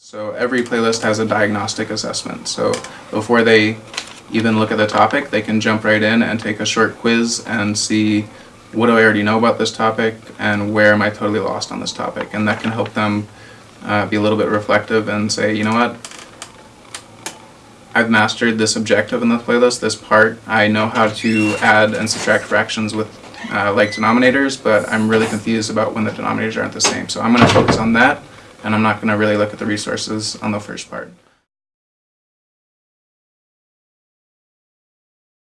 So every playlist has a diagnostic assessment. So before they even look at the topic, they can jump right in and take a short quiz and see what do I already know about this topic and where am I totally lost on this topic. And that can help them uh, be a little bit reflective and say, you know what, I've mastered this objective in the playlist, this part. I know how to add and subtract fractions with uh, like denominators, but I'm really confused about when the denominators aren't the same. So I'm going to focus on that, and I'm not going to really look at the resources on the first part.